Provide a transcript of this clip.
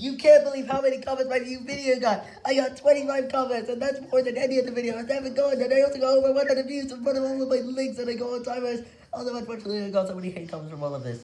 You can't believe how many comments my new video got. I got 25 comments, and that's more than any of the videos ever gone. And I also got over 100 views in front of all of my links, and I go on timers. Also, unfortunately, I got so many hate comments from all of this.